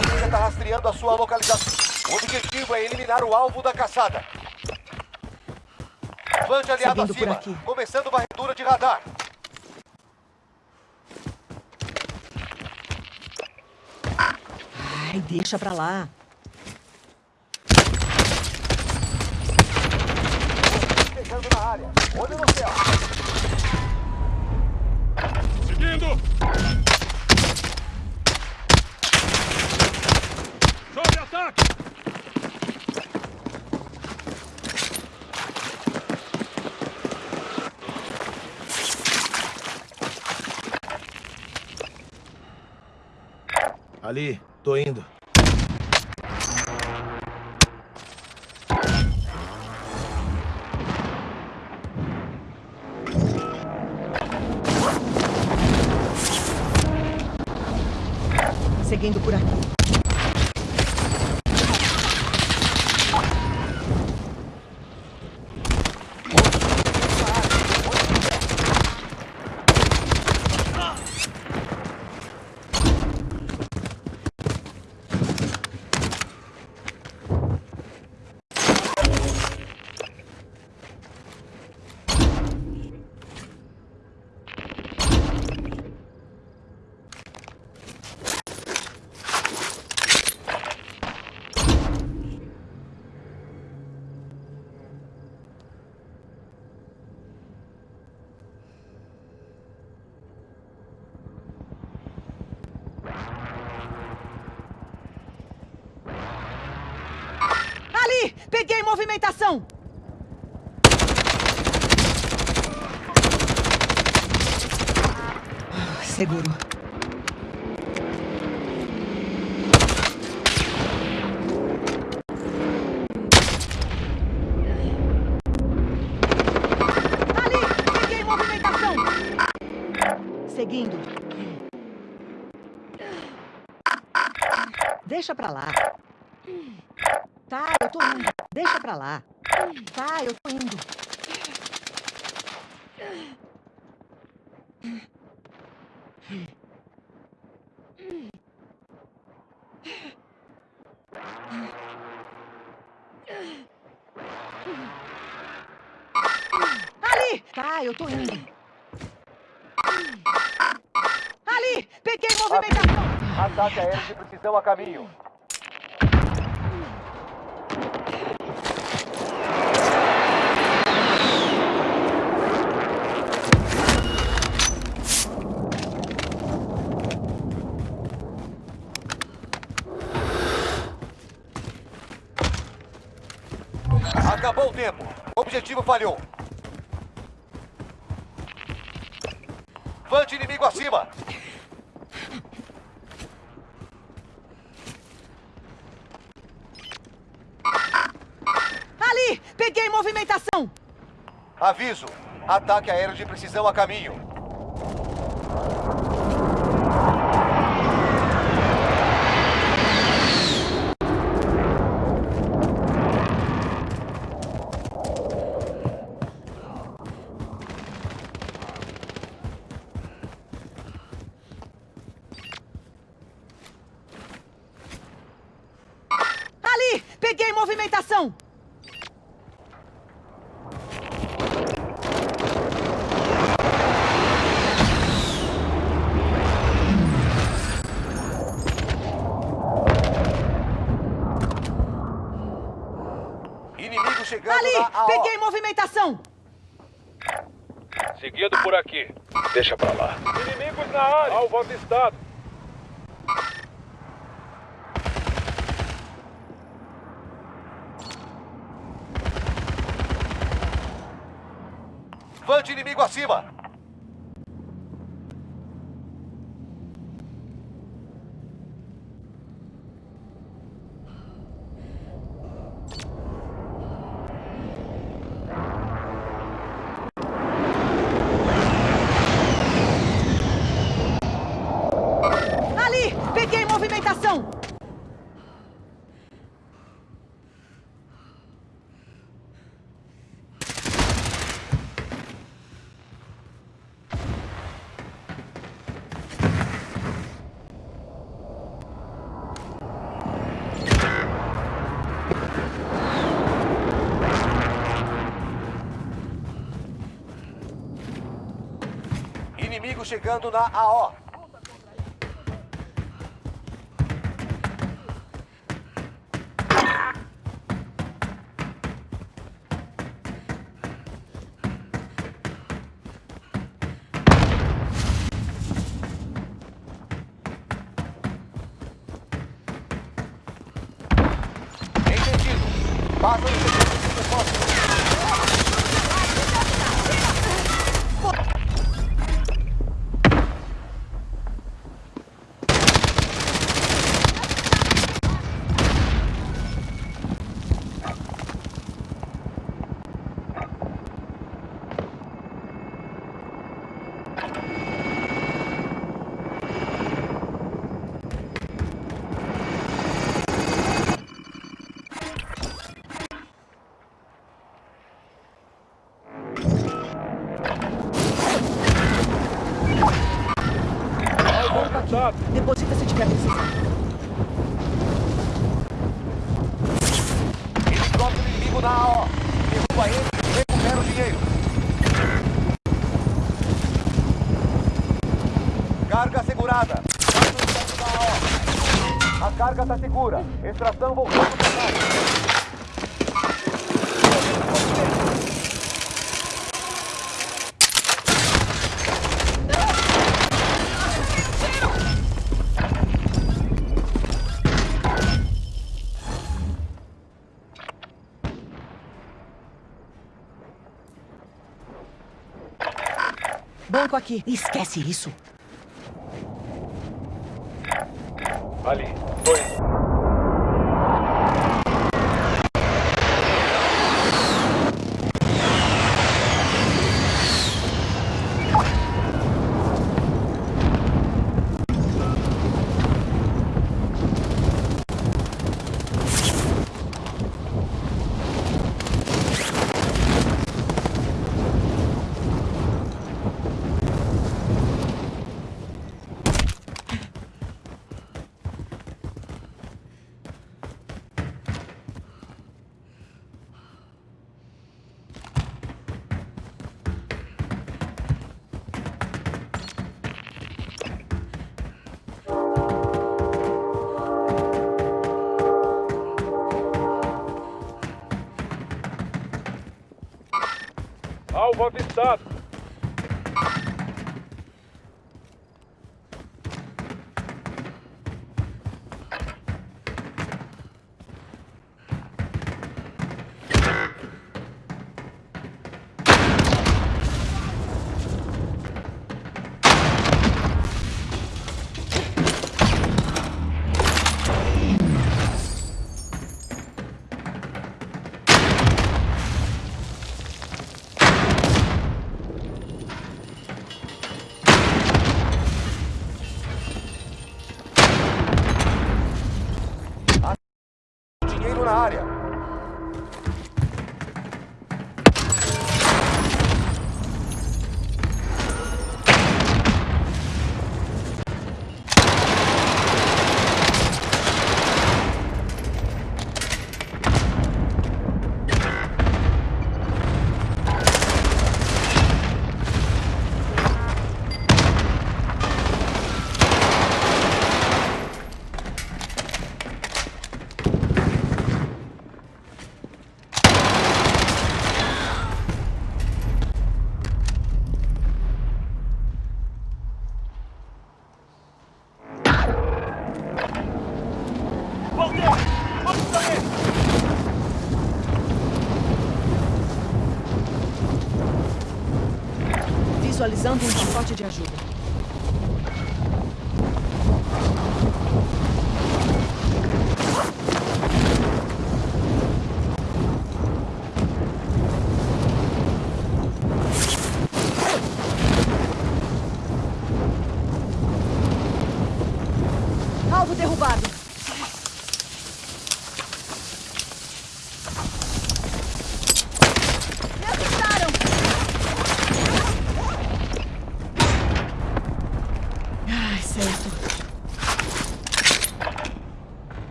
inimiga está rastreando a sua localização. O objetivo é eliminar o alvo da caçada. Plante aliado Seguindo acima. aqui. Começando varredura de radar. Ai, deixa pra lá. Chegando na área. Olho no céu. Seguindo! Tô indo. Seguindo por aqui. Ali! Peguei movimentação! Ah, Seguro. Ali! Peguei movimentação! Seguindo. Deixa pra lá. Tá, eu tô indo. Deixa pra lá. Tá, eu tô indo. Ali! Tá, eu tô indo. Ali! Peguei movimentação! Ataque aéreo de precisão a caminho. Acabou o tempo. O objetivo falhou. Vante inimigo acima. Ali! Peguei movimentação! Aviso. Ataque aéreo de precisão a caminho. Ali! Peguei movimentação! Inimigo chegando Ali! na. Peguei movimentação! Seguindo por aqui. Deixa pra lá. Inimigos na área. Alvo avistado. Vante inimigo acima. Ali! Peguei movimentação! Inimigo chegando na AO. Aqui. Deposita se tiver precisando. Helicóptero inimigo na AO. Derruba ele e recupera o dinheiro. Carga segurada. A carga está segura. Extração voltando para trás. Banco aqui. Esquece isso. Ali. Dois. Alvo avistado. Visualizando um pacote de ajuda.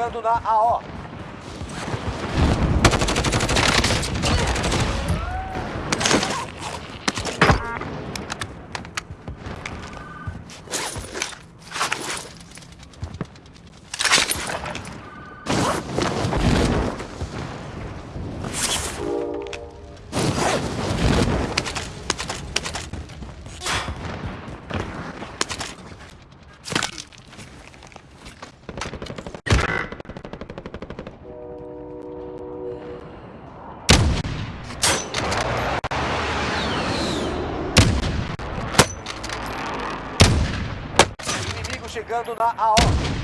chegando na AO. Chegando na AO.